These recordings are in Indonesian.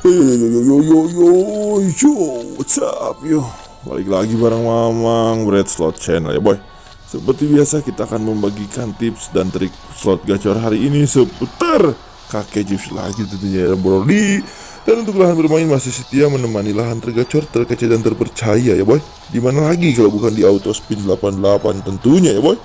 Yo yo yo yo yo yo yo what's up yo Balik lagi bareng Mamang Bread Slot Channel ya boy Seperti biasa kita akan membagikan tips dan trik slot gacor hari ini seputar kakek chips lagi tentunya ya Brody Dan untuk lahan bermain masih setia menemani lahan tergacor terkece dan terpercaya ya boy Di mana lagi kalau bukan di Autospin 88 tentunya ya boy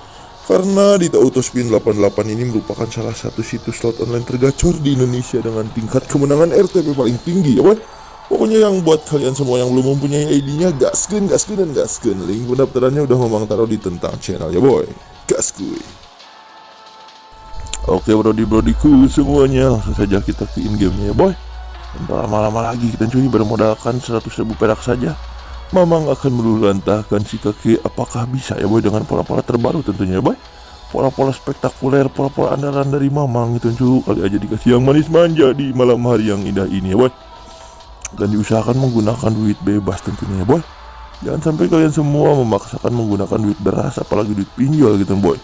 karena di Autospin 88 ini merupakan salah satu situs slot online tergacor di Indonesia dengan tingkat kemenangan RTP paling tinggi ya boy Pokoknya yang buat kalian semua yang belum mempunyai ID-nya gaskeun, gaskeun, dan gaskeun Link pendaftarannya udah memang taruh di tentang channel ya boy. Gas kuy Oke brody brodiku semuanya langsung saja kita ke in gamenya ya boy. Tanpa lama-lama lagi kita cuy bermodalkan 100 ribu perak saja Mamang akan meluluhlantahkan si kakek. Apakah bisa ya boy dengan pola-pola terbaru tentunya ya boy? Pola-pola spektakuler, pola-pola andalan dari Mamang itu cu Kali aja dikasih yang manis manja di malam hari yang indah ini ya boy. Dan diusahakan menggunakan duit bebas tentunya ya boy. Jangan sampai kalian semua memaksakan menggunakan duit beras apalagi duit pinjol gitu boy.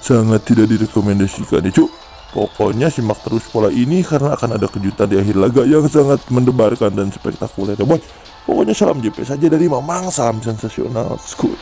Sangat tidak direkomendasikan ya cu Pokoknya simak terus pola ini karena akan ada kejutan di akhir laga yang sangat mendebarkan dan spektakuler. Ya boy. Pokoknya salam JP saja dari Mamang, salam sensasional, skuy.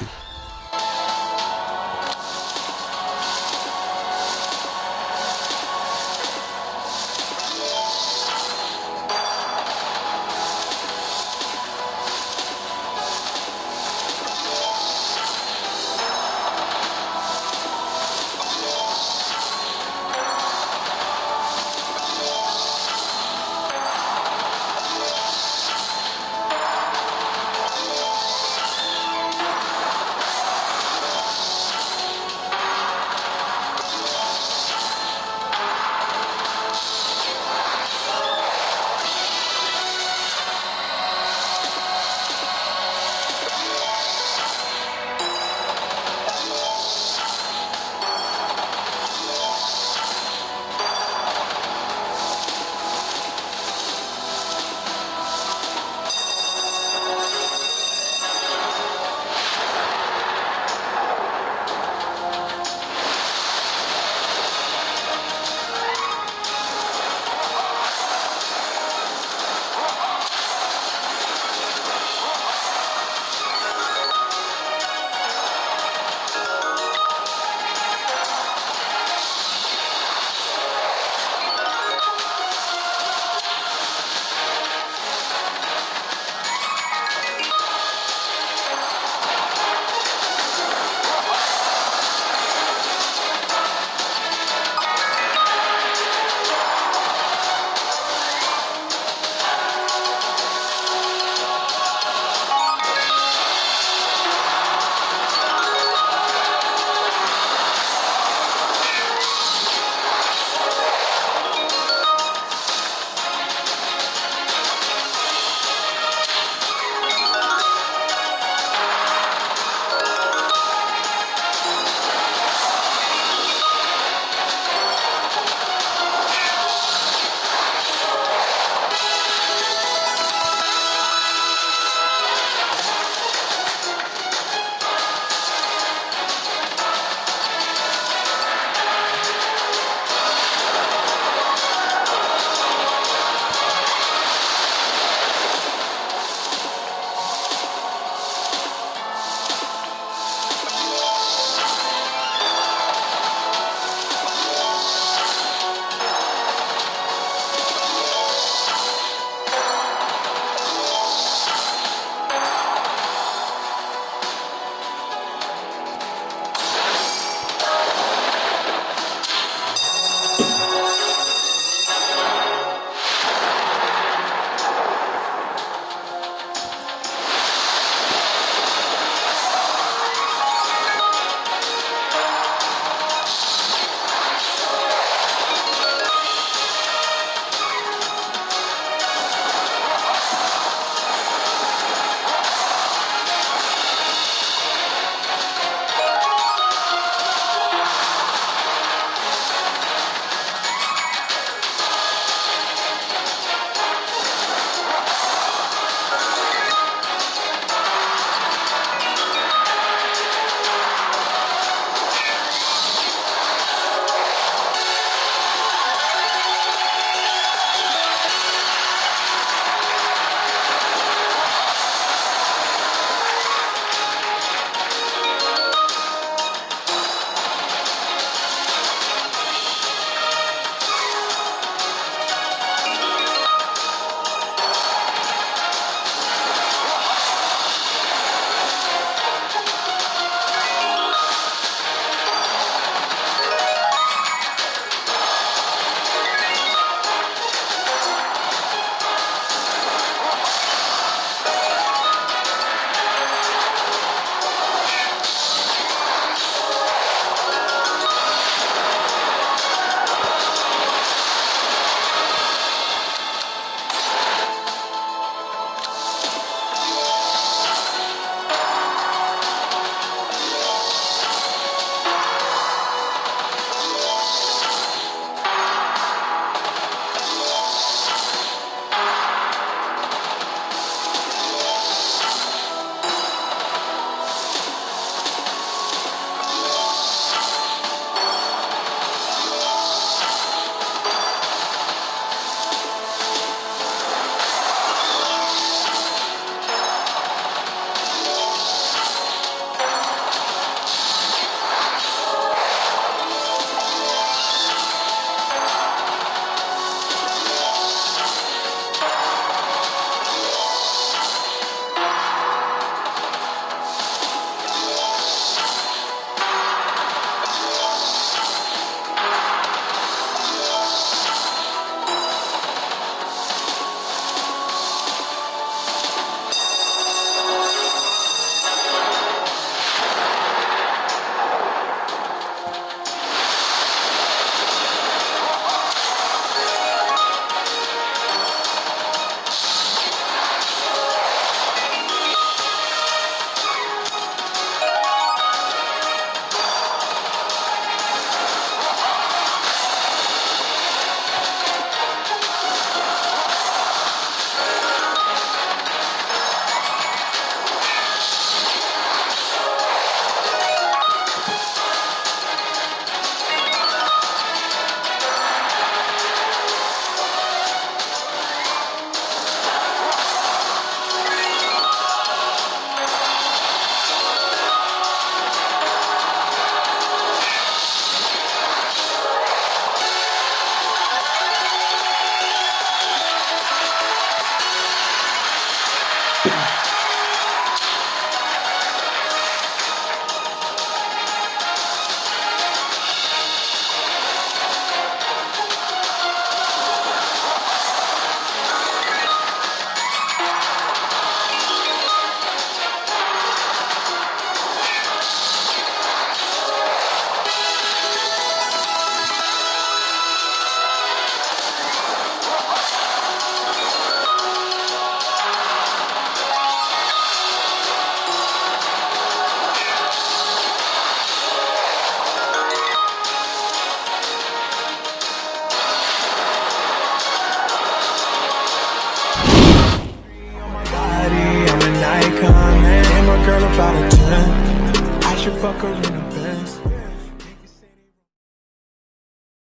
walker in a